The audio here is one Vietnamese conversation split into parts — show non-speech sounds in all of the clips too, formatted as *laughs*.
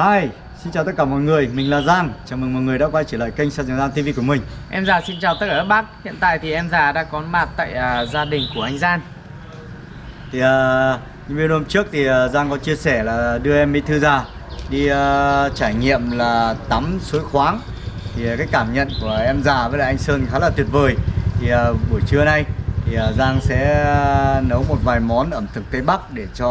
Hi, xin chào tất cả mọi người, mình là Giang. Chào mừng mọi người đã quay trở lại kênh Sàn Giang TV của mình. Em già xin chào tất cả các bác. Hiện tại thì em già đã có mặt tại à, gia đình của anh Gian Thì uh, như video hôm trước thì uh, Giang có chia sẻ là đưa em Bí Thư ra Đi uh, trải nghiệm là tắm suối khoáng. Thì uh, cái cảm nhận của em già với lại anh Sơn khá là tuyệt vời. Thì uh, buổi trưa nay thì uh, Giang sẽ uh, nấu một vài món ẩm thực Tây Bắc Để cho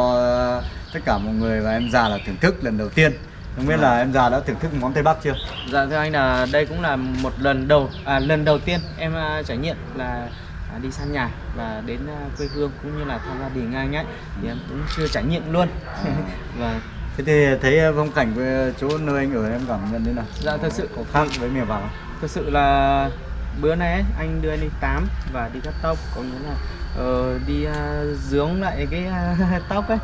uh, tất cả mọi người và em già là thưởng thức lần đầu tiên không biết là em già đã thưởng thức món Tây Bắc chưa? Dạ thưa anh là đây cũng là một lần đầu à, lần đầu tiên em à, trải nghiệm là à, đi săn nhà và đến à, quê hương cũng như là thăm gia đình anh ấy thì em cũng chưa trải nghiệm luôn *laughs* và Thế thì thấy phong cảnh với chỗ nơi anh ở em cảm nhận thế nào? dạ thật sự có khác với miền vào thật sự là bữa nay ấy, anh đưa anh đi tắm và đi cắt tóc có nghĩa là ờ, đi à, dưỡng lại cái à, *laughs* tóc ấy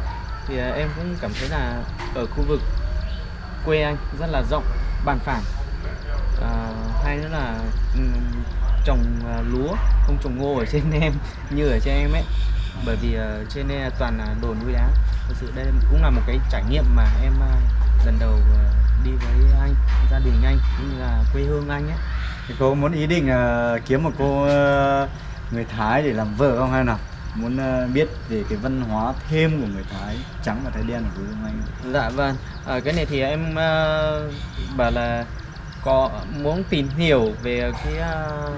thì à, em cũng cảm thấy là ở khu vực quê anh rất là rộng bàn phẳng. À, hay nữa là ừ, trồng à, lúa không trồng ngô ở *laughs* trên em như ở trên em ấy. Bởi vì uh, trên đây toàn là đồi núi đá thực sự đây cũng là một cái trải nghiệm mà em uh, lần đầu uh, đi với anh gia đình anh cũng như là quê hương anh ấy. Thì cô muốn ý định uh, kiếm một cô uh, người Thái để làm vợ không hay nào? Muốn uh, biết về cái văn hóa thêm của người Thái trắng và Thái đen quê hương anh Dạ vâng, ở cái này thì em ờ, bảo là có muốn tìm hiểu về cái ờ,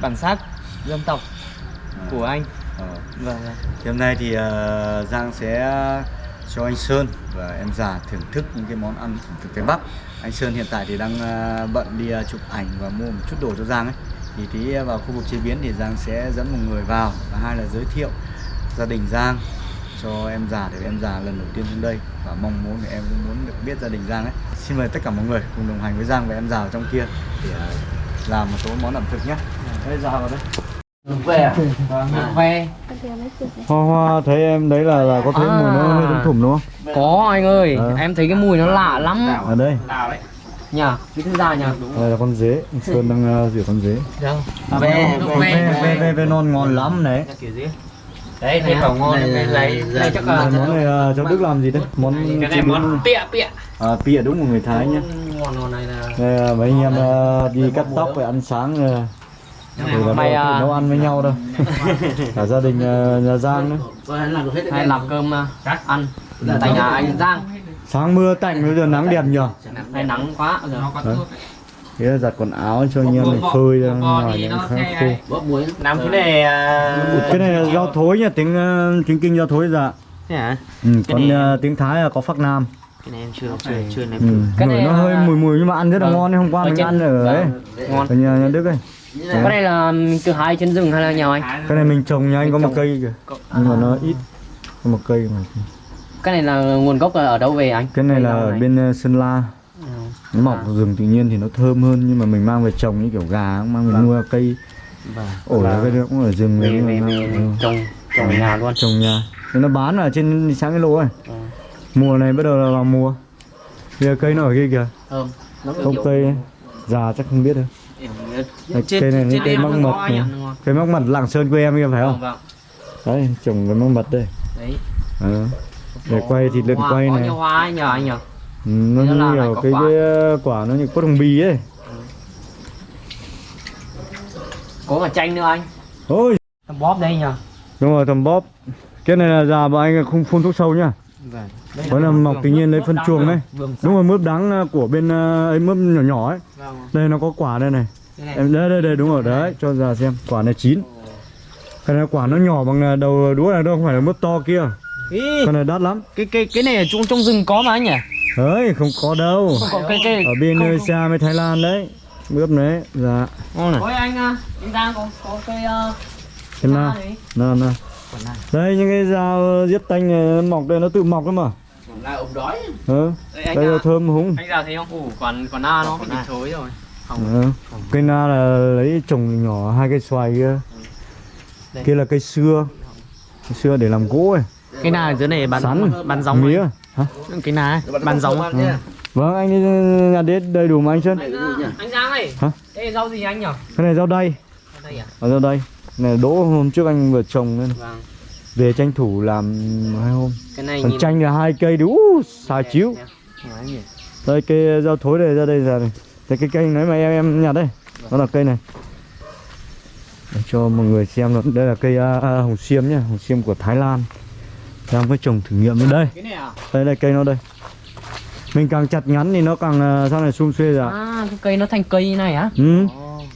bản sắc dân tộc của anh. Ờ. Vâng. Thì hôm nay thì uh, Giang sẽ cho anh Sơn và em già thưởng thức những cái món ăn ẩm thực Tây Bắc Anh Sơn hiện tại thì đang uh, bận đi uh, chụp ảnh và mua một chút đồ cho Giang ấy Thì tí uh, vào khu vực chế biến thì Giang sẽ dẫn một người vào Và hai là giới thiệu gia đình Giang cho em già để em già lần đầu tiên xuống đây Và mong muốn để em cũng muốn được biết gia đình Giang ấy Xin mời tất cả mọi người cùng đồng hành với Giang và em già ở trong kia Để uh, làm một số món ẩm thực nhé Đây già vào đây Về à? Về. Hoa hoa thấy em đấy là là có thấy À. mùi nó hơi thum thủm đúng không? Có anh ơi, Ờ. em thấy cái mùi nó lạ lắm. Ở đây, Nhờ, cái thứ ra nhờ. đây là con dế, Sơn đang uh, rửa con dế. Đâu? Về, về, về, về. về, non ngon lắm đấy. Đấy, đây bảo ngon Này là- lấy chắc là Món này uh, cháu Đức làm gì đấy? Món cái này món pịa pịa. à, pịa đúng của người Thái nhá. Ngon ngon này là Đây mấy anh em uh, đi cắt tóc và ăn sáng là Mày, đâu à, nấu ăn với nhau đâu. Cả gia đình nhà Giang nữa. hay làm cơm ăn tại nhà anh Giang. Sáng mưa tạnh bây giờ nắng đẹp nhờ. Hay nắng quá giờ. Đấy. Thế là giặt quần áo cho anh em mình phơi ra ngoài hay khô. hay. bóp muối Làm cái này à, Cái này là rau thối nha, tiếng uh, tiếng kinh rau thối dạ. thế hả? Ừ, Cái còn này- uh, tiếng Thái là có phắc nam. Cái này em chưa chưa chưa nếm Ừ. Cái này nó là- hơi mùi mùi nhưng mà ăn rất là Vâng. ngon đấy. Hôm qua Ở mình trên- ăn ở ấy. Ngon. Ở nhà, nhà Đức ấy. Cái này là từ hai trên rừng hay là nhà anh? Cái này mình trồng nha anh có một cây kìa. Có- Nhưng mà à. nó ít. Có một cây mà. Cái này là nguồn gốc là ở đâu về anh? Cái này là ở bên uh, Sơn La. Ừ. Nó mọc ở rừng tự nhiên thì nó thơm hơn nhưng mà mình mang về trồng như kiểu gà mang về Vâng. nuôi cây Vâng. ổi Là cái đấy cũng ở rừng về về về ừ. trồng trồng nhà luôn. trồng nhà. Thì nó bán ở trên sáng cái lô ấy. Ừ. Mùa này bắt đầu là vào mùa. Giờ cây nó ở kia kìa. Nó Không cây ấy. già chắc không biết đâu. Cây này là cây mắc mật này. Cây mắc mật làng Sơn quê em kia phải không? Vâng. Đấy, trồng cái mắc mật đây. Đấy. Ờ. Để quay thì lượn Hoa- quay này. nhiều hoa nhờ anh nhờ. Ừ, nó là như kiểu có cái, quả. cái ờ, quả nó như quất hồng bì ấy. Có cả chanh nữa anh. Ôi, Tầm bóp đây nhờ. đúng rồi tầm bóp. Cái này là già bọn anh không phun thuốc sâu nhá. Vâng. Đó là mọc tự nhiên lấy phân chuồng đấy. Đúng rồi mướp đắng ờ, của bên ờ, ấy mướp nhỏ nhỏ ấy. Vâng. Đây nó có quả đây này. Em đây đây đây đúng rồi đấy, cho già xem. Quả này chín. Cái này quả nó nhỏ bằng đầu đũa này đâu không phải là mướp to kia. Ý, Cái này đắt lắm. cái cái cái này ở trong trong rừng có mà anh nhỉ? Đấy, không có đâu. Không có cái cái Ở bên không- Indonesia với Thái Lan đấy. Mướp đấy, dạ. Ngon này. Ôi anh à, anh Giang có có cây uh, Cái nào? Nào nào. Quả này. Đây những cái dao giết tanh này, nó mọc đây nó tự mọc đấy mà. là ống đói Ừ. Đây anh Đây là à, thơm húng. anh Giang thấy không? Ủ còn còn na nó bị thối rồi. Không. Ừ. Cây na là lấy trồng nhỏ hai cây xoài kia. Đây. Kia là cây xưa. Cây xưa để làm gỗ ấy. Cái ở dưới này bán Sắn, bán giống mía. ấy. Hả? Cái ấy, bán giống. nhá Vâng, anh đi nhà đến đầy đủ mà anh Sơn. Anh, à, anh Giang ơi. Hả? Đây rau gì anh nhỉ? Cái này rau đay. Ở đây à? Ở rau. Này đỗ hôm trước anh vừa trồng nên Vâng. về tranh thủ làm hai hôm. Cái này Còn chanh là hai cây đủ xài chiếu. Nói đây cây rau thối này ra đây ra đây đây cái cây đấy mà em em nhặt đây nó là cây này để cho mọi người xem nữa đây là cây uh, hồng xiêm nhá hồng xiêm của Thái Lan đang mới trồng thử nghiệm đến đây Cái này à? đây đây cây nó đây mình càng chặt ngắn thì nó càng uh, sau này xum xuê ra À, cái cây nó thành cây như này á? ừ.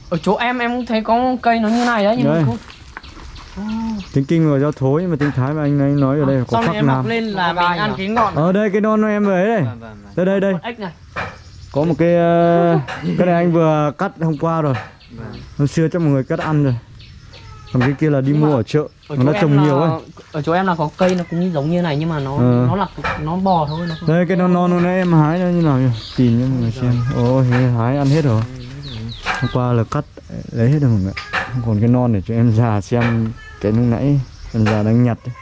Ở chỗ em em cũng thấy có cây nó như này đấy nhưng Đây. mà không. tính kinh của rau thối nhưng mà tính thái mà anh ấy nói ở đây có Sau này khắc em mọc nam lên là Có mình ăn à? cái ngọn. ở đây cái non em ấy đây Vâng, vâng, vâng. đây đây đây này. có một cái uh, cái này anh vừa cắt hôm qua rồi Vâng. hôm xưa cho mọi người cắt ăn rồi còn cái kia là đi Nhưng mua ở chợ Ở nó trồng là- nhiều ấy. Ở chỗ em là có cây nó cũng giống như này nhưng mà nó Ờ. nó là nó bò thôi nó đây cái non non này em hái nó như nào nhỉ? Tìm cho mọi người xem. Ôi hái ăn hết rồi. Hôm qua là cắt lấy hết rồi mọi người còn cái non để cho em già xem cái lúc nãy em già đang nhặt ấy.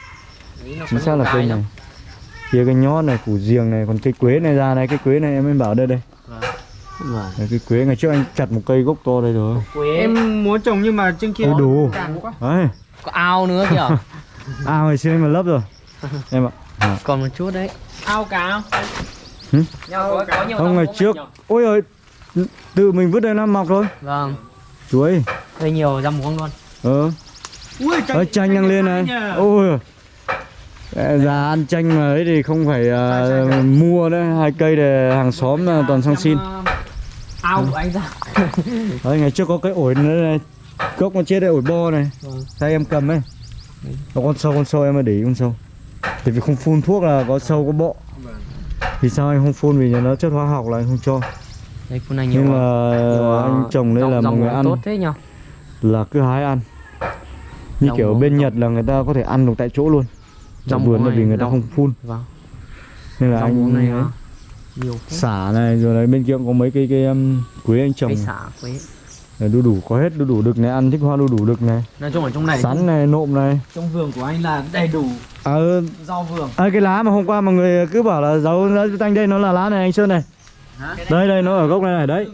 Chính xác là cây cái này. Kia cái nhót này củ giềng này còn cây quế này ra này cây quế này em mới bảo đây đây Vâng. Đấy, cây quế ngày trước anh chặt một cây gốc to đây rồi Quế Em muốn trồng nhưng mà trên kia Ôi đủ. quá. đấy có ao nữa kìa. *laughs* à ngày xưa mà lấp rồi em ạ Còn một chút đấy. Ao cá không? Hử? Nhưng mà có, có nhiều không ngày trước ôi ơi tự mình vứt đây nó mọc thôi Vâng. chuối Đây nhiều rau muống luôn. ờ Ui, Ơ chanh đang lên này nhờ. ôi già ăn chanh mà ấy thì không phải à, mua đấy hai cây để hàng xóm là toàn sang xin Ao của anh ra. *laughs* đấy ngày trước có cái ổi nữa gốc nó chết đây ổi bo này. Vâng. Đây em cầm ấy? Có con sâu con sâu em mà để ý con sâu. Tại vì không phun thuốc là có sâu có bọ Vì sao anh không phun? Vì nó chất hóa học là anh không cho. Đây này nhiều. Nhưng mà nhiều, anh trồng đây là mọi người ăn tốt thế nhỉ? Là cứ hái ăn. Như Rau kiểu bên rau- Nhật là người ta có thể ăn được tại chỗ luôn. Rau vườn là vì người ta không phun. Vâng. Nên là Rau anh này à, nhiều phết. xả này rồi đấy bên kia cũng có mấy cây cây um, quế anh trồng. Cây xả quế. Này, đu đủ có hết đu đủ đực này ăn thích hoa đu đủ đực này. Nói chung ở trong này sắn này nộm này. trong vườn của anh là đầy đủ à, ừ, rau vườn. à, cái lá mà hôm qua mọi người cứ bảo là rau lá tanh đây nó là lá này anh sơn này. Đây đây nó ở gốc này này đấy.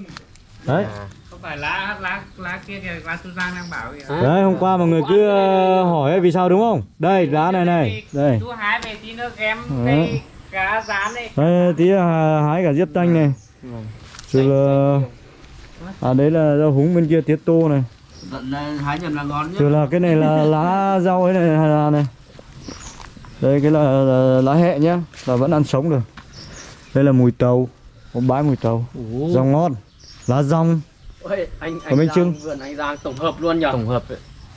Đấy. Không phải lá lá lá kia kìa lá tu giang đang bảo kìa. Đấy hôm qua mọi người cứ hỏi ấy vì sao đúng không? Đây lá này này đây. Chú hái về tí nữa Ừ. cá rán này. Đây tí là hái cả diếp tanh này. Rồi là à đấy là rau húng bên kia tiết tô này. Hái nhầm là ngon rồi là cái này là lá rau ấy này là này. Đây cái là, là lá hẹ nhá là vẫn ăn sống được. Đây là mùi tàu có bãi mùi tàu. Rau ngon lá rong. Ôi, anh Còn bánh chưng. vườn anh Giang tổng hợp luôn nhỉ? Tổng hợp.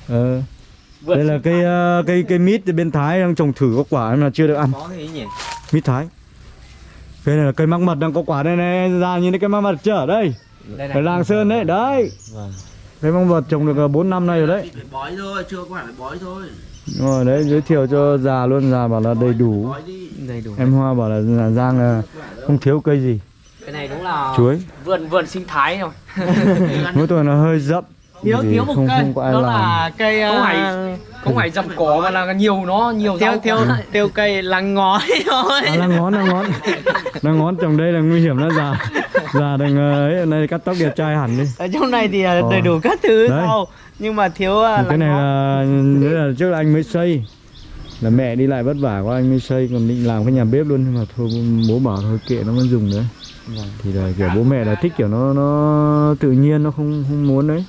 ờ. Vườn đây là cây ờ, cây cây mít bên thái đang trồng thử có quả nhưng mà chưa được ăn. Có gì nhỉ mít thái. Cây này là cây măng mật đang có quả đây này. Ra nhìn thấy cây măng mật chưa đây? Đây ở làng sơn đấy đấy. Cây măng mật trồng được 4 năm nay rồi đấy. Bói thôi chưa có phải bói thôi. Đúng rồi đấy giới thiệu cho già luôn già bảo là đầy đủ. Đầy đủ. em hoa bảo là, là giang là không thiếu cây gì. Cái này đúng là chuối. vườn vườn sinh thái rồi. *laughs* mỗi tuần nó hơi rậm. Thiếu thiếu một không, cây. không có ai đó làm. là cây uh, không phải dầm cỏ mà là nhiều nó nhiều thiếu quá. thiếu cây lăng ngói thôi. À, là ngón là ngón. Là ngón trồng đây là nguy hiểm đó già già đừng ờ, ấy nay cắt tóc đẹp trai hẳn đi. Ở trong này thì uh, Ờ. đầy đủ các thứ Đấy. rau nhưng mà thiếu cái này là là trước là anh mới xây. Là mẹ đi lại vất vả quá anh mới xây. Còn định làm cái nhà bếp luôn nhưng mà thôi bố bảo thôi kệ nó vẫn dùng đấy thì là kiểu bố mẹ là thích kiểu nó nó tự nhiên nó không không muốn đấy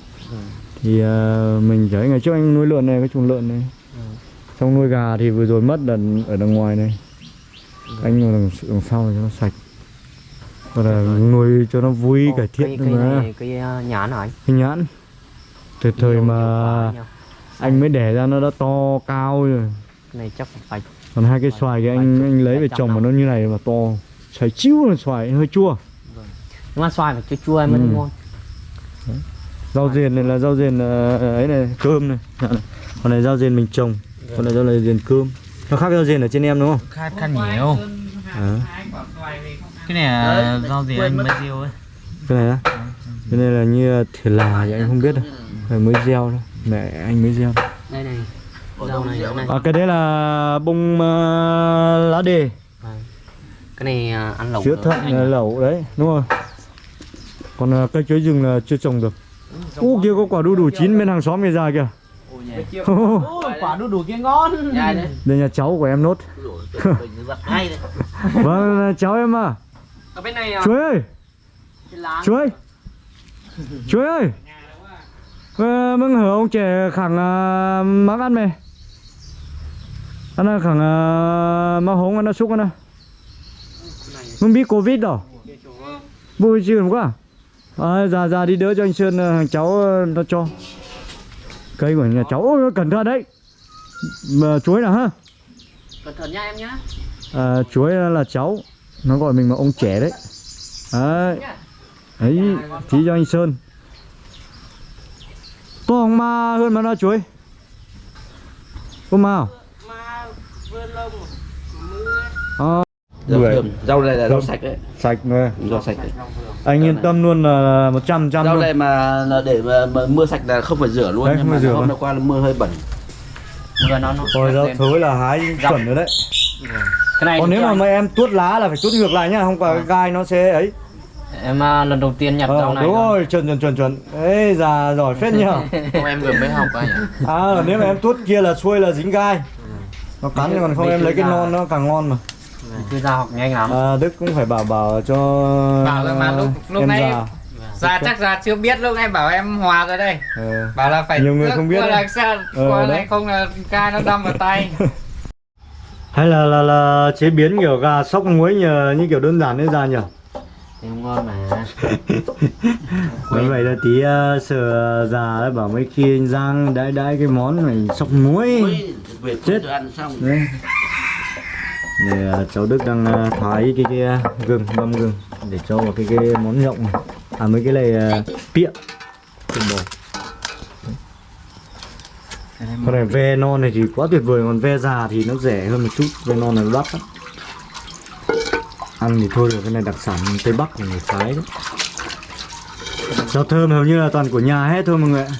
thì à, mình thấy ngày trước anh nuôi lợn này cái chuồng lợn này. Xong nuôi gà thì vừa rồi mất là ở đằng ngoài này. Anh ngồi đằng, đằng sau cho nó sạch. Và là nuôi cho nó vui Ồ, cải thiện cây, cây mà. này cây uh, nhãn hả anh? cái nhãn. Từ thời Nhiều- mà nhiều anh mới đẻ ra nó đã to cao rồi. Cái này chắc phải còn hai cây xoài thì anh anh lấy về trồng mà nó như này mà to. Xoài chiu là xoài hơi chua. Nhưng mà xoài phải chua chua mới Ừ. ngon. Rau rền này là rau rền ờ, ấy này cơm này. Dạ. Này. còn này rau rền mình trồng còn này rau này rền cơm. Nó khác rau rền ở trên em đúng không? Khát khát nhiều. À, không cái này là rau gì anh mới tiêu ấy. Cái này á? Cái này là như thịt là thì anh không biết đâu. Phải mới gieo thôi. Mẹ anh mới gieo. Đây này. Rau này, rau này. à, cái đấy là bông ờ, lá đề. Vâng. Cái này ăn lẩu chữa được. thận lẩu đấy đúng rồi còn ờ, cây chuối rừng là chưa trồng được u kia có quả đu đủ chín bên hàng xóm kia ra kìa. Ôi, *laughs* quả đu đủ kia ngon. Đây. nhà cháu của em nốt. Mình giật hay đấy? *laughs* Vâng cháu em à ở bên này à, chuối ơi. Cái lá chuối. Chuối ơi. Ờ, mừng hở ông trẻ khẳng uh, mắc ăn mày. Ăn là khẳng uh, mà hống ăn xúc ăn à. Mừng biết covid đó vui chưa đúng không à, ra ra đi đỡ cho anh sơn ờ, thằng cháu ờ, nó cho. Cây của nhà cháu Ôi, cẩn thận đấy. Mà chuối nào ha? Cẩn thận nha em nhá. À, chuối là cháu. Nó gọi mình là ông trẻ đấy. Đấy. Ấy tí cho anh sơn. To không ma hơn mà nó chuối. Có ma không ma vươn lông à, Rau thơm. Rau này là rau Rau- sạch đấy. sạch rồi Rau sạch đấy. anh yên tâm luôn là một trăm trăm Rau luôn. này mà để mà, mà mưa sạch là không phải rửa luôn Đấy, nhưng mà rửa hôm qua là mưa hơi bẩn. vừa nó nó rồi rau thối là hái chuẩn rồi đấy. Cái này còn nếu mà mà em tuốt lá là phải tuốt ngược lại nhá không phải cái gai nó sẽ ấy. Em à, lần đầu tiên nhặt ờ, rau này đúng rồi. chuẩn chuẩn chuẩn chuẩn. Ấy già giỏi phết nhá *laughs* Không, em vừa mới học anh ạ. À nếu mà em tuốt kia là xuôi là dính gai. Nó cắn còn không Mấy em lấy cái non nó càng ngon mà cứ ra học nhanh lắm. À, đức cũng phải bảo bảo cho Bảo rồi mà lúc- lúc em nãy- già Dạ chắc là chưa biết lúc em bảo em hòa rồi đây. Ờ. Bảo là phải Nhiều người không biết là sao Ờ, qua này không là gai nó đâm vào tay. *laughs* Hay là là là chế biến kiểu gà sóc muối nhờ như kiểu đơn giản đấy già nhỉ? Thì ngon mà. *laughs* Bởi vậy là tí uh, sợ già đấy bảo mấy khi anh Giang đãi đãi cái món này sóc muối. Chết. chết ăn xong. Đấy. Này cháu Đức đang à, thái cái, cái à, gừng, ngâm gừng để cho vào cái cái món nhộng này. À mấy cái này à, pịa. Tiền bò. Con này ve non này thì quá tuyệt vời, còn ve già thì nó rẻ hơn một chút, ve non này nó đắt lắm. Ăn thì thôi được, cái này đặc sản Tây Bắc của người Thái đấy. Rau thơm hầu như là toàn của nhà hết thôi mọi người ạ.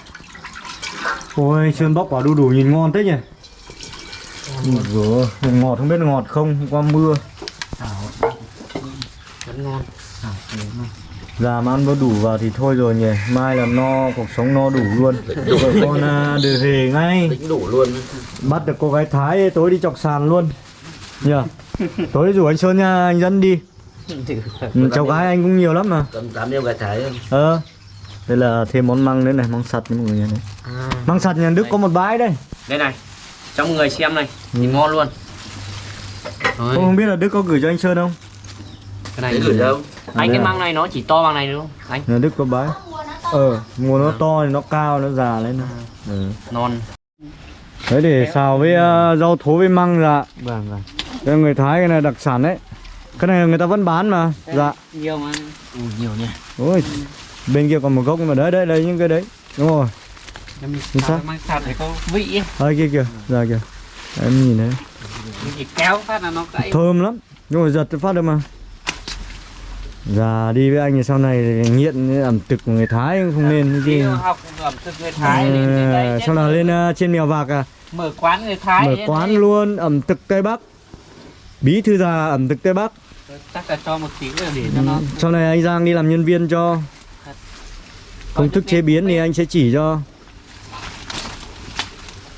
Ôi, sơn bóc quả đu đủ nhìn ngon thế nhỉ? Vừa ngọt không biết ngọt không, hôm qua mưa. Vẫn ngon Già mà ăn có đủ vào thì thôi rồi nhỉ Mai là no, cuộc sống no đủ luôn. Rồi con à, về ngay. Tính đủ luôn. Bắt được cô gái Thái tối đi chọc sàn luôn. Nhỉ Tối rủ anh Sơn nha, anh dẫn đi. Ừ, Cháu gái anh cũng nhiều lắm mà. Tầm 8 gái thái. Ờ. Đây là thêm món măng nữa này, măng sạch nha mọi người này à, Măng sạch nhà Đức có một bãi đây. Đây này cho mọi người xem này nhìn ngon luôn. Cô không biết là Đức có gửi cho anh Sơn không? cái này gửi đâu? anh Đây cái măng này nó chỉ to bằng này đúng không anh. Nhà Đức có bãi Ờ, mùa nó to thì nó cao, nó già lên ừ. non Đấy để xào với uh, rau thố với măng dạ. Vâng vâng. Đây người Thái cái này đặc sản đấy. Cái này người ta vẫn bán mà Dạ. nhiều mà. Ừ, nhiều nha Ôi Bên kia còn một gốc mà đấy đấy đây những cái đấy. Đúng rồi xác. mang sạt để có vị ấy. Kia kìa. Dạ kìa. Em nhìn đấy Mình chỉ kéo phát là nó gãy Thơm lắm. Nhưng mà giật phát được mà. Dạ đi với anh thì sau này nghiện ẩm thực của người Thái không nên đi chứ học ẩm thực người Thái lên đến đây Ờ, Sau là lên uh, trên mèo vạc à. Mở quán người Thái Mở quán đây. luôn ẩm thực Tây Bắc. Bí thư già ẩm thực Tây Bắc. Chắc là cho một tí để cho nó Sau này anh Giang đi làm nhân viên cho. Công thức chế biến thì anh sẽ chỉ cho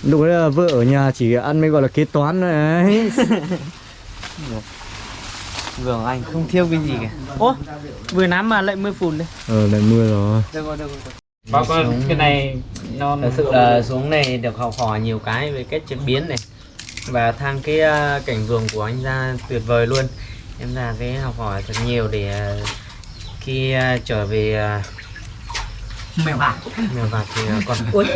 Lúc đấy là vợ ở nhà chỉ ăn mới gọi là kế toán thôi ấy. *laughs* Vâng anh không thiếu cái gì cả. Ô vừa nắm mà lại mưa phùn đây. Ờ lại mưa rồi. Được rồi được rồi con cái này non Thật sự là xuống này được học hỏi nhiều cái về cách chế biến này. Và thang cái à, cảnh vườn của anh ra tuyệt vời luôn. Em ra cái học hỏi thật nhiều để à, khi à, trở về mèo bạc mèo vạc thì còn ui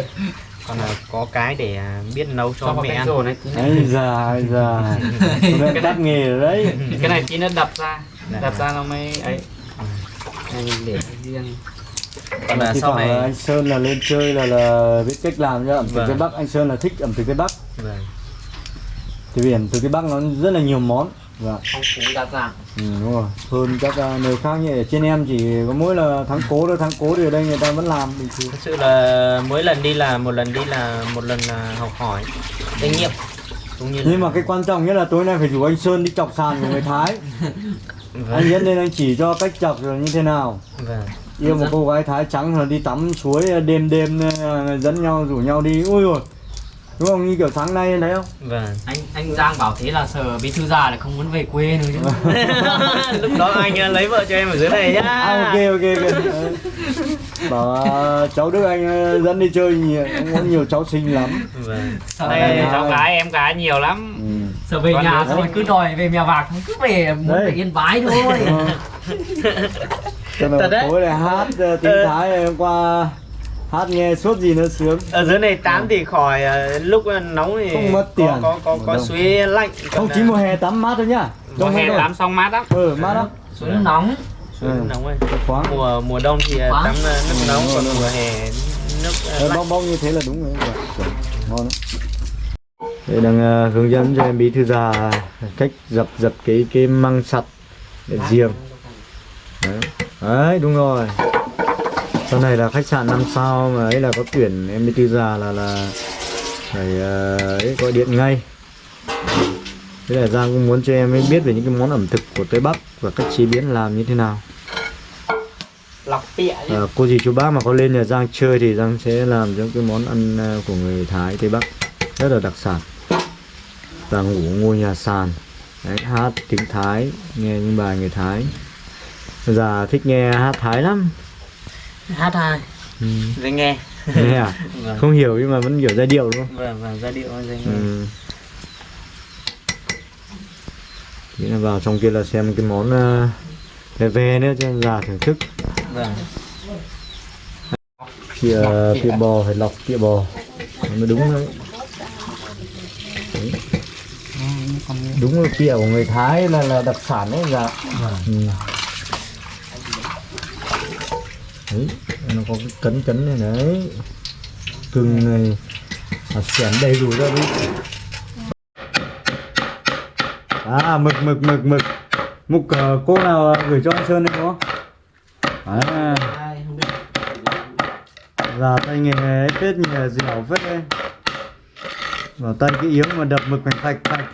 còn là có cái để à, biết nấu cho mẹ ăn. rồi này Ấy già ấy già Tôi đã tắt nghề rồi đấy. Cái này tí nó đập ra. Dạ. đập ra nó mới ấy. Anh để riêng còn là sau này anh Sơn là lên chơi là là biết cách làm cho ẩm thực Vâng. Tây Bắc Anh Sơn là thích ẩm thực Tây Bắc. Vâng. Thì ẩm thực Tây Bắc nó rất là nhiều món Dạ phong phú đa dạng. Ừ, đúng rồi. Hơn các à, nơi khác như ở trên em chỉ có mỗi là tháng cố thôi tháng cố thì ở đây người ta vẫn làm bình thường. Thực sự là mỗi lần đi là một lần đi là một lần là học hỏi kinh nghiệm cũng như là nhưng mà cái quan trọng nhất là tối nay phải rủ anh Sơn đi chọc sàn của người Thái. *laughs* Anh vâng. dẫn lên anh chỉ cho cách chọc rồi như thế nào. Vâng. yêu một cô gái Thái trắng là đi tắm suối đêm đêm ờ, dẫn nhau rủ nhau đi. Ui rồi đúng không? Như kiểu sáng nay đấy không? Vâng. Anh anh Giang bảo thế là sợ bí thư già lại không muốn về quê nữa chứ *laughs* lúc đó anh ờ, lấy vợ cho em ở dưới này nhá À, ok ok ok *laughs* bảo à, cháu Đức anh ờ, dẫn đi chơi nhiều cũng có nhiều cháu xinh lắm vâng. sợ đây về, cháu gái em gái nhiều lắm ừ. sợ về Con nhà rồi cứ đòi về mèo vạc cứ về muốn về yên bái thôi Ờ. *laughs* Cho Thật nên đấy. tối này hát ờ, tiếng. Thái hôm qua hát nghe suốt gì nó sướng. Ở dưới này tắm thì khỏi ờ, lúc nóng thì Không mất tiền. có có có, có suối lạnh không Còn, chỉ mùa hè tắm mát thôi nhá. Mùa hè tắm xong mát lắm ừ mát lắm suối nước nóng. Suối Ừ. nóng rồi. Khoáng. Mùa mùa đông thì ờ, tắm ờ, nước nóng Ừ, còn ừ. mùa hè nước lạnh. bong bong như thế là đúng rồi. Dạ, ngon lắm. Đây đang ờ, hướng dẫn cho em bí thư già cách dập dập cái cái măng sặt để riêng đấy. đấy đúng rồi sau này là khách sạn 5 sao mà ấy là có tuyển em bí thư già là là phải ờ, ấy gọi điện ngay. Thế là Giang cũng muốn cho em ấy biết về những cái món ẩm thực của Tây Bắc và cách chế biến làm như thế nào. Lọc chứ. À, cô dì chú bác mà có lên nhà Giang chơi thì Giang sẽ làm những cái món ăn à, của người Thái Tây Bắc rất là đặc sản. Và ngủ ngôi nhà sàn. Đấy, hát tiếng Thái nghe những bài người Thái. Già thích nghe hát Thái lắm hát hai. Ừ. dễ nghe. Nghe à? *laughs* Vâng. Không hiểu nhưng mà vẫn hiểu giai điệu đúng không? Vâng vâng giai điệu dễ nghe. Ừ. Thế là vào trong kia là xem cái món uh, về về nữa cho già thưởng thức. Vâng. Thịa, thịa bò phải lọc thịa bò. Nó mới đúng đấy. đấy đúng là thịa của người Thái là là đặc sản đấy dạ. Ừ. đấy nó có cái cấn cấn này đấy. Cưng này. À, xẻn đầy đủ ra đi. À mực mực mực mực. Mục ờ, cô nào gửi cho anh Sơn đấy đúng không à Già tay nghề phết nhờ dẻo phết đây Vào tay cái yếm mà đập mực phải phạch phạch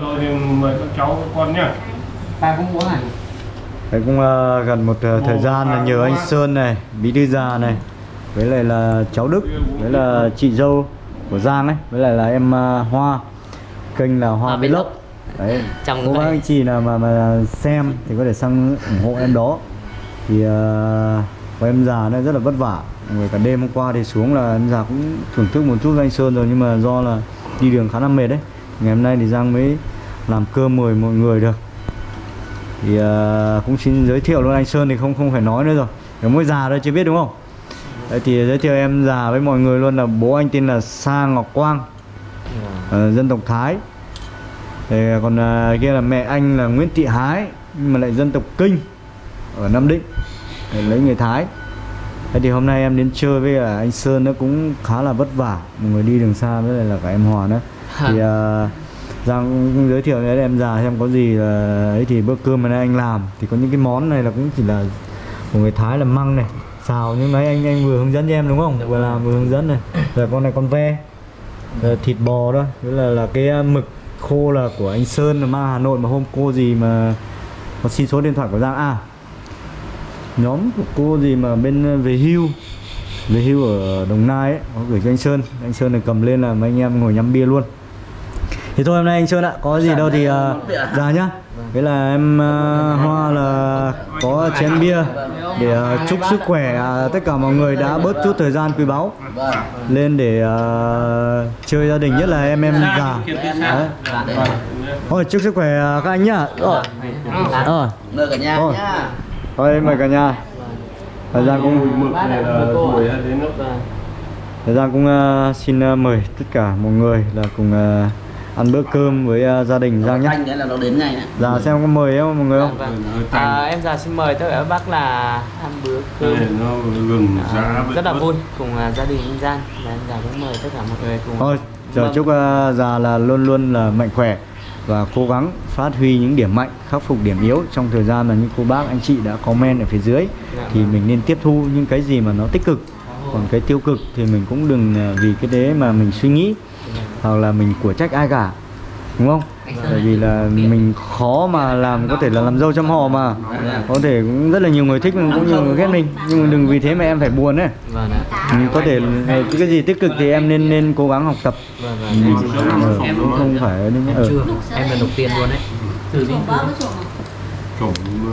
Rồi thì mời các cháu các con nhá. ta cũng muốn à Đấy cũng ờ, gần một ờ, thời gian là nhờ anh Sơn này, Bí Thư Già này Với lại là cháu Đức, với là chị dâu của Giang ấy Với lại là em ờ, Hoa. Kênh là Hoa Hoa Vlog. Đấy, Trong cô bác anh chị nào mà mà xem thì có thể sang ủng hộ em đó. Thì ờ, có em già nó rất là vất vả. Người cả đêm hôm qua thì xuống là em già cũng thưởng thức một chút với anh Sơn rồi Nhưng mà do là đi đường khá là mệt đấy. Ngày hôm nay thì Giang mới làm cơm mời mọi người được thì ờ, cũng xin giới thiệu luôn anh Sơn thì không không phải nói nữa rồi. Cái mỗi già thôi chưa biết đúng không? Đấy, thì giới thiệu em già với mọi người luôn là bố anh tên là Sa Ngọc Quang. Ờ, dân tộc Thái. Thì còn ờ, kia là mẹ anh là Nguyễn Thị Hái nhưng mà lại dân tộc Kinh ở Nam Định. Để lấy người Thái. Thế thì hôm nay em đến chơi với cả anh Sơn nó cũng khá là vất vả. Một người đi đường xa với lại là cả em Hòa nữa. Thì *laughs* ờ, Giang giới thiệu với em già xem có gì là ấy thì bữa cơm mà nay anh làm. Thì có những cái món này là cũng chỉ là của người Thái là măng này, xào. Nhưng nãy anh anh vừa hướng dẫn cho em đúng không? Vừa làm, vừa hướng dẫn này. Rồi con này con ve rồi thịt bò đó với là là cái à, mực khô là của anh Sơn là mang Hà Nội mà hôm cô gì mà có xin số điện thoại của Giang. À nhóm của cô gì mà bên à, về hưu về hưu ở Đồng Nai ấy, có gửi cho anh Sơn. Anh Sơn này cầm lên là mấy anh em ngồi nhắm bia luôn thì thôi hôm nay anh Sơn ạ có gì đâu thì uh, ra nhá. Thế là em uh, Hoa là có chén bia để uh, chúc sức khỏe uh, tất cả mọi người đã bớt chút thời gian quý báu lên để uh, chơi gia đình nhất là em em già. Đấy. Thôi chúc sức khỏe uh, các anh nhá. Rồi. Rồi. Mời cả nhà thôi mời cả nhà. Thời gian cũng tuổi đến lúc Thời gian cũng uh, xin uh, mời tất cả mọi người là cùng uh, ăn bữa cơm với uh, gia đình Giang nhé. Đấy là nó đến ngay đấy. Dạ xem có mời em mọi người không? vâng à, em già xin mời tất cả các bác là ăn bữa cơm Đây nó gừng À, rất là vui cùng à, gia đình anh Giang và em già cũng mời tất cả mọi người cùng Thôi, giờ Vâng. chúc uh, già là luôn luôn là mạnh khỏe và cố gắng phát huy những điểm mạnh, khắc phục điểm yếu trong thời gian mà những cô bác anh chị đã comment ở phía dưới Dạ thì vâng. mình nên tiếp thu những cái gì mà nó tích cực. Còn cái tiêu cực thì mình cũng đừng uh, vì cái đấy mà mình suy nghĩ hoặc là mình của trách ai cả. Đúng không? bởi vì là mình khó mà làm có thể là làm dâu trăm họ mà. Có thể cũng rất là nhiều người thích mình cũng nhiều người ghét mình. Nhưng mà đừng vì thế mà em phải buồn ấy. Vâng ạ. Ừ, có thể ờ, cái gì tích cực thì em nên nên cố gắng học tập. Vâng vâng. Ờ, cũng không phải ở chưa. em là đầu tiên luôn đấy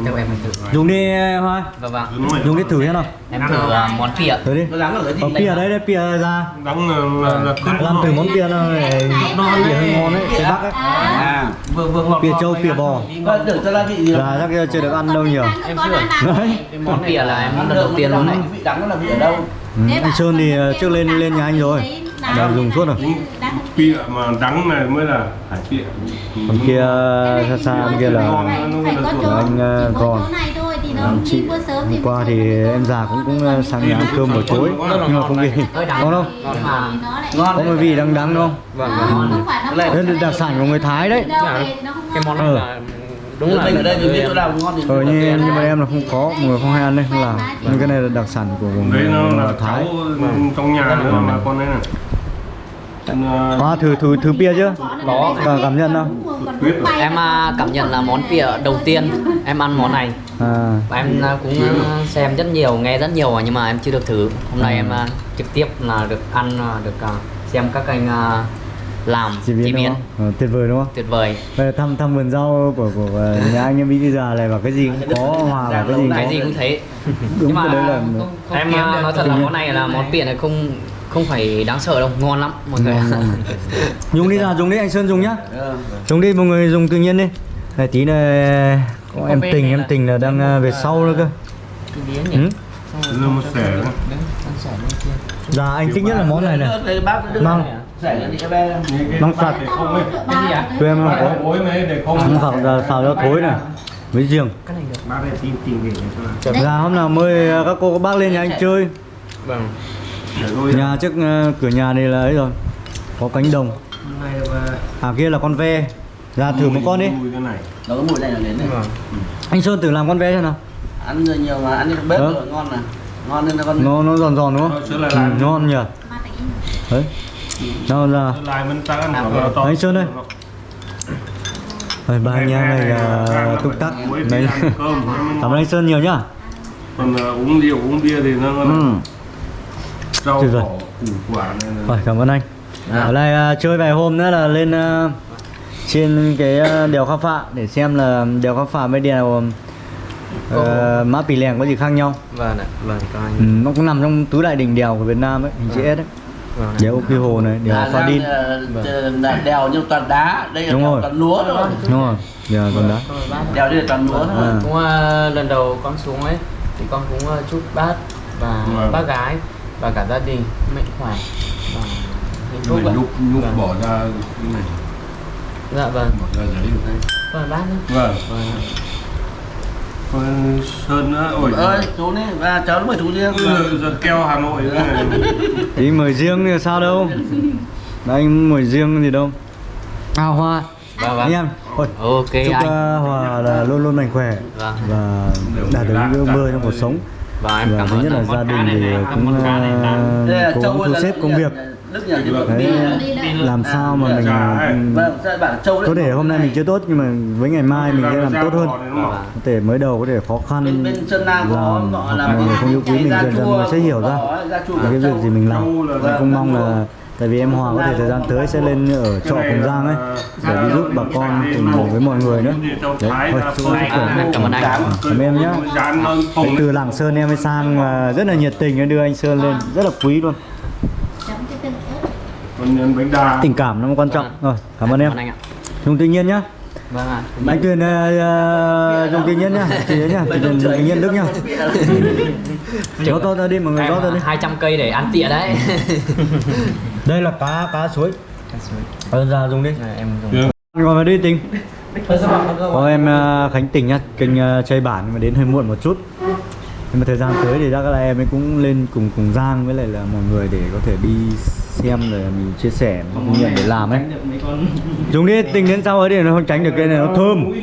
theo em mình thử dùng đi hoa. Vâng vâng dùng đi thử xem nào em thử à, món phịa thử đi. Nó đáng ở cái gì có pìa đấy đấy pìa ra. Là, là, là cất làm thử món pìa nào để pìa hơi ngon đấy phía bắc ấy. À, vừa vừa ngọt pìa trâu này pìa mà. bò. Con tưởng cho gia vị gì là chắc chưa được ăn đâu nhiều. em chưa. đấy. Cái món phịa là em lần đầu tiên luôn đấy Vị đắng nó là vị ở đâu? ừ, anh sơn thì ờ, trước lên lên nhà anh rồi là dùng suốt rồi Pịa mà đắng này mới là hải pịa còn kia xa xa bên kia là anh, ờ, còn. chỗ này thôi thì nó Làm chị sớm thì hôm qua thì em già cũng cũng ờ, sang nhà ăn cơm buổi tối nhưng mà không vì hơi đắng ngon không? ngon mà Ngon có một vị đắng đắng không? vâng Nó vâng. Đây đây là đặc sản của người Thái đấy. cái món này Ừ. là đúng là mình ở đây mình biết chỗ nào ngon thì ờ nhưng, nhưng mà em là không có mọi người không hay ăn đấy không làm. nhưng cái này là đặc sản của, người là Thái. cháu trong nhà nữa mà con đấy này Ờ, Hoa thử thử thử bia chưa Có. cảm, cảm nhận không em à, cảm nhận là món phịa đầu tiên. Em ăn món này. À. Và em à, cũng xem rất nhiều nghe rất nhiều nhưng mà em chưa được thử. Hôm nay em à, trực tiếp là được ăn được xem các anh làm chế biến. đúng không? Ờ, tuyệt vời đúng không? Tuyệt vời. Bây giờ thăm thăm vườn rau của của ờ, nhà anh em bây giờ này và cái gì? Cũng có hòa vào cái gì? cũng cái có gì cũng thế. Đúng nhưng mà đấy là em nói thật là món này là món phịa này không không phải đáng sợ đâu ngon lắm mọi người. *laughs* Dùng đi ra dùng đi anh sơn dùng nhá. Ờ. dùng đi mọi người dùng tự nhiên đi. Này tí này có em tình em tình là đang ờ, về sau nữa cơ. ừ? dạ anh thích nhất là món này này. Cái Măng bát sạch. tụi em có không phải là xào cho thối này với riêng Cái này được. Bát để tìm tìm để cho là hôm nào mời các cô các bác lên nhà anh chơi. Vâng. Nhà trước ờ, cửa nhà này là ấy rồi. Có cánh đồng. Này và à kia là con ve. Ra thử một con đi. mùi này. Nó cái mùi này là đến này. Vâng. anh sơn thử làm con ve xem nào. Ăn rồi nhiều mà ăn trên bếp Ờ. rồi ngon mà. Ngon nên là con nó nó giòn giòn đúng không? Ừ, ngon nhỉ? Đấy. Nó ra lại mình ta ăn khoảng là to. Anh Sơn ơi. rồi ba anh em này là túc tắc. đấy. cảm ơn anh sơn nhiều nhá. Còn ờ, uống rượu uống bia thì nó ừ. Rau Tuyệt vời. quả là rồi cảm ơn anh ở đây à, chơi vài hôm nữa là lên à, trên cái à, đèo khao phạ để xem là đèo khao phạ với đèo uh, mã pì lèng có gì khác nhau Vâng ạ. Vâng các anh. ừ, nó cũng nằm trong tứ đại đỉnh đèo của Việt Nam ấy hình chữ S đấy Vâng ạ. đèo Quy Hồ này đèo Pha Đin là- là đèo nhưng toàn đá, đây là Đúng đèo rồi. toàn lúa thôi. đúng rồi đèo còn đó Đèo đây là toàn lúa thôi. À. Cũng à, lần đầu con xuống ấy thì con cũng à, chúc bác và Vâng. bác gái và cả gia đình mạnh khỏe và hạnh phúc mình ạ. lúc lúc Vâng. bỏ ra cái này Dạ vâng. bỏ ra giấy rồi. Vâng bác nhé. vâng Vâng. ạ. sơn nữa ôi ơi chú này và cháu mời chú riêng Ừ, giật keo Hà Nội. Ý *laughs* mời riêng thì sao đâu Đấy, anh mời riêng gì đâu À Hoa Vâng Anh vâng. em Ôi, Ok Chúc anh. uh, Hòa là luôn luôn mạnh khỏe Vâng. Và đạt được những ước mơ trong cuộc sống Và em Và cảm thứ ơn nhất là gia đình thì cũng uh, cố Châu gắng thu là- xếp công việc. Đức nhà thì Đấy, làm sao mà mình Vâng, có thể hôm nay mình chưa tốt nhưng mà với ngày mai mình sẽ làm tốt hơn. Vâng. có thể mới đầu có thể khó khăn là mọi người không yêu quý mình dần dần người sẽ hiểu ra. cái việc gì mình làm. Mình cũng mong là tại vì em Hòa có thể thời gian tới sẽ lên ở chợ Cùng Giang ấy để đi giúp bà con cùng với mọi người nữa. Đấy thôi chúc À, khỏe cảm ơn anh. cảm ơn em nhé. Từ Lạng Sơn em mới sang và rất là nhiệt tình đưa anh Sơn lên rất là quý luôn. Còn nhân bánh đa tình cảm nó quan trọng. Rồi cảm ơn em. Anh ạ. dùng tự nhiên nhá. Vâng ạ. anh Tuyền uh, dùng tự nhiên nhá. Tự nhiên nhá. Tuyền dùng tự nhiên Đức nhá. Gió to ra đi mọi người to đi. 200 cây để ăn tịa đấy. *laughs* đây là cá cá suối. Ờ ra dùng đi. Này, em dùng. ngồi vào đi tình. Có em uh, Khánh Tình nhá. Kênh uh, chơi bản mà đến hơi muộn một chút. Nhưng mà thời gian tới thì chắc là em ấy cũng lên cùng cùng Giang với lại là mọi người để có thể đi xem rồi mình chia sẻ kinh nghiệm để làm ấy. Dùng đi tình đến sau ấy để nó không tránh được cái này nó thơm.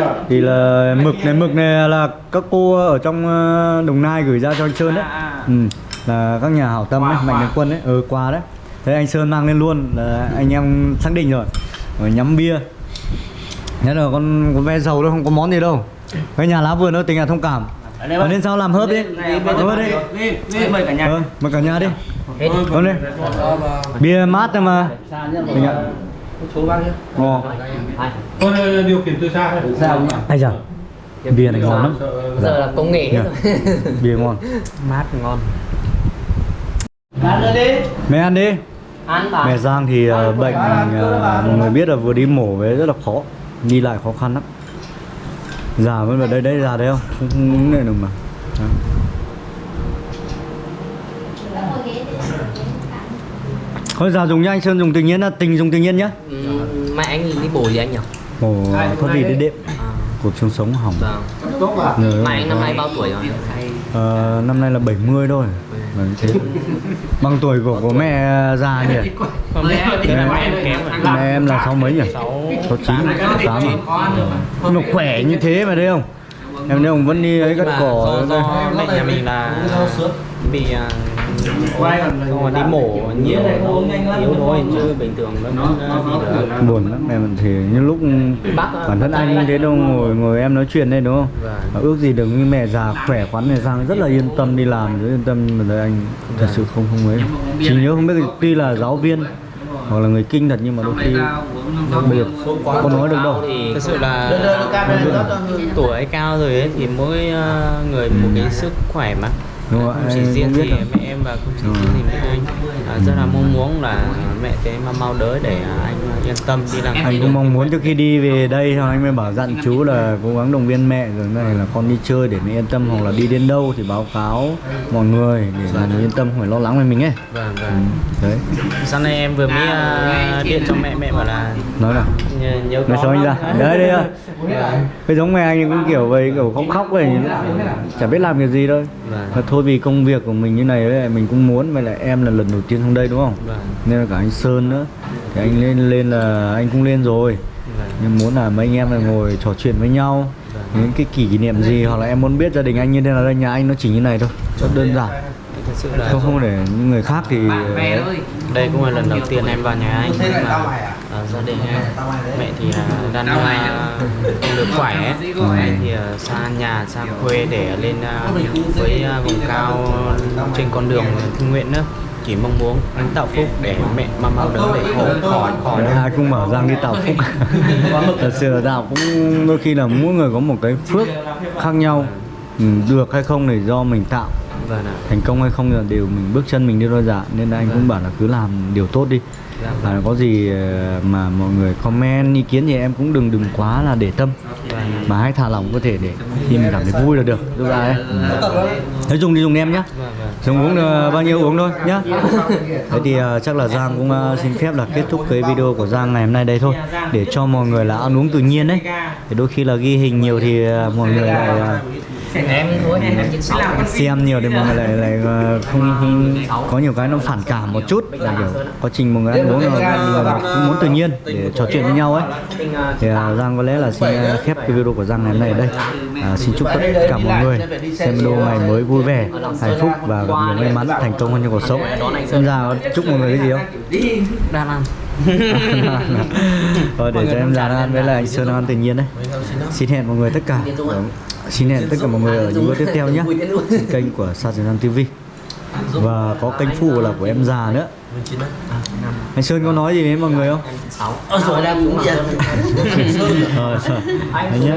à? Thì là mực này mực này là các cô ở trong ờ, Đồng Nai gửi ra cho anh Sơn đấy. Ừ, là các nhà hảo tâm ấy, mạnh thường quân ấy. Ừ quà đấy. Thế anh Sơn mang lên luôn. Là anh em xác định rồi. Rồi nhắm bia. Nhớ là con có ve dầu đâu không có món gì đâu. Cái nhà lá vườn nó tình là thông cảm. Ở lên sau làm hớp đi? Hớp đi. Mời cả nhà. Ờ, mời cả nhà đi. Con đi. Bia mát thôi mà. Tình ạ. Số bao nhiêu? Ồ Tôi điều khiển từ xa thôi. Sao nhỉ? Ai giờ Bia này ngon lắm. Giờ là công nghệ hết Nhờ. rồi Bia ngon. Mát ngon. Mẹ ăn đi. Mẹ Giang thì ờ, bệnh ờ, mọi người biết là vừa đi mổ về rất là khó đi lại khó khăn lắm. Già vẫn vào đây đây già đấy không? Không không đứng này được mà. Đó. thôi già dùng nhá anh sơn dùng tự nhiên là tình dùng tự nhiên nhá. Ừ, mẹ anh đi bổ gì anh nhỉ? Mổ thoát vị đi đệm? À, cột xương sống hỏng. Vâng. Mẹ anh năm nay bao tuổi rồi? Ờ, năm nay là 70 thôi thế. bằng tuổi của của mẹ già nhỉ? Còn mẹ mẹ em kém rồi mẹ em là sáu mấy nhỉ? Sáu chín tám. à? Mà. Khỏe như thế mà thấy không? Em thấy không vẫn đi ấy cắt cỏ mẹ nhà mình là bị à, không mà đi mổ nhiều yếu thôi chứ bình thường nó à, được buồn lắm em thì như lúc bản thân anh thế đâu ngồi ngồi. em nói chuyện đây đúng không? Vâng. Ước gì được như mẹ già khỏe khoắn này sang rất là yên tâm đi làm rất yên tâm mà đây anh. Thật sự không không ấy. Chỉ nhớ không biết tuy là giáo viên hoặc là người kinh thật nhưng mà đôi khi bây giờ có nói được đâu. Thì thực sự là tuổi cao rồi ấy thì mỗi à, người một cái sức khỏe mà Đúng rồi, không chỉ riêng gì em và Đúng riêng rồi. gì mẹ anh à, rất là mong muốn là mẹ thế mà mau đỡ để à, anh yên tâm đi làm anh cũng mong muốn trước khi đi về đây thôi anh mới bảo dặn chú là cố gắng động viên mẹ rồi này là con đi chơi để mẹ yên tâm hoặc là đi đến đâu thì báo cáo mọi người để người yên tâm không phải lo lắng về mình ấy vâng ừ, vâng đấy sáng nay em vừa mới à, điện cho mẹ mẹ bảo là nói nào nhớ, có sao anh ra? Đấy, đây à. Cái giống mẹ anh cũng kiểu vậy kiểu khóc khóc vậy chả biết làm cái gì đâu Vâng. mà thôi vì công việc của mình như này ấy, mình cũng muốn vậy là em là lần đầu tiên xuống đây đúng không? Vâng. nên là cả anh Sơn nữa. Thì anh lên lên là anh cũng lên rồi. Vâng. nhưng muốn là mấy anh em là ngồi trò chuyện với nhau. Những cái kỷ niệm gì hoặc là em muốn biết gia đình anh như thế nào đây nhà anh nó chỉ như này thôi. Rất đơn giản. Thật sự là không không để những người khác thì đây cũng là lần đầu tiên em vào nhà anh. Mà gia đình em mẹ thì à, *laughs* đang à, không được *laughs* khỏe ấy. Em thì à, xa nhà xa quê để lên à, với à, vùng cao trên con đường thương nguyện nữa. Chỉ mong muốn anh tạo phúc để mẹ mau mau đỡ để khỏi khỏi khỏi ai cũng mở răng đi tạo phúc. *laughs* Thật sự là đạo cũng đôi khi là mỗi người có một cái phước khác nhau. Ừ, được hay không thì do mình tạo. Vâng ạ. Thành công hay không là đều mình bước chân mình đi đôi dạ. Nên là anh cũng bảo là cứ làm điều tốt đi và có gì ờ, mà mọi người comment ý kiến thì em cũng đừng đừng quá là để tâm. Vâng mà hãy thả lỏng có thể để khi mình cảm thấy vui là được. Giúp ra ấy. Thấy dùng thì dùng em nhá. Vâng vâng. Dùng uống bao nhiêu uống thôi nhá. Thế thì ờ, chắc là Giang cũng ờ, xin phép là kết thúc cái video của Giang ngày hôm nay đây thôi. Để cho mọi người là ăn uống tự nhiên đấy thì đôi khi là ghi hình nhiều thì mọi người lại em thôi em xem nhiều thì mọi người lại lại ờ, không, không có nhiều cái nó phản cảm một chút là kiểu quá trình mọi người ăn uống là, cũng muốn tự nhiên để trò chuyện với nhau ấy thì à, Giang có lẽ là xin à, khép cái video của Giang ngày hôm nay ở đây à, xin chúc tất cả mọi người xem video ngày mới vui vẻ hạnh phúc và gặp nhiều may mắn thành công hơn trong cuộc sống già có chúc mọi người cái gì không đang ăn Thôi để cho em già đang ăn với anh Sơn ăn tự nhiên đấy. Xin hẹn mọi người tất cả. Xin hẹn tất cả mọi người ở những video tiếp theo nhé. Trên kênh của Sa Trần TV Và có kênh phụ là của em già nữa. Anh Sơn có nói gì với mọi người không? Ờ, rồi đang cũng vậy. Ờ, anh nhé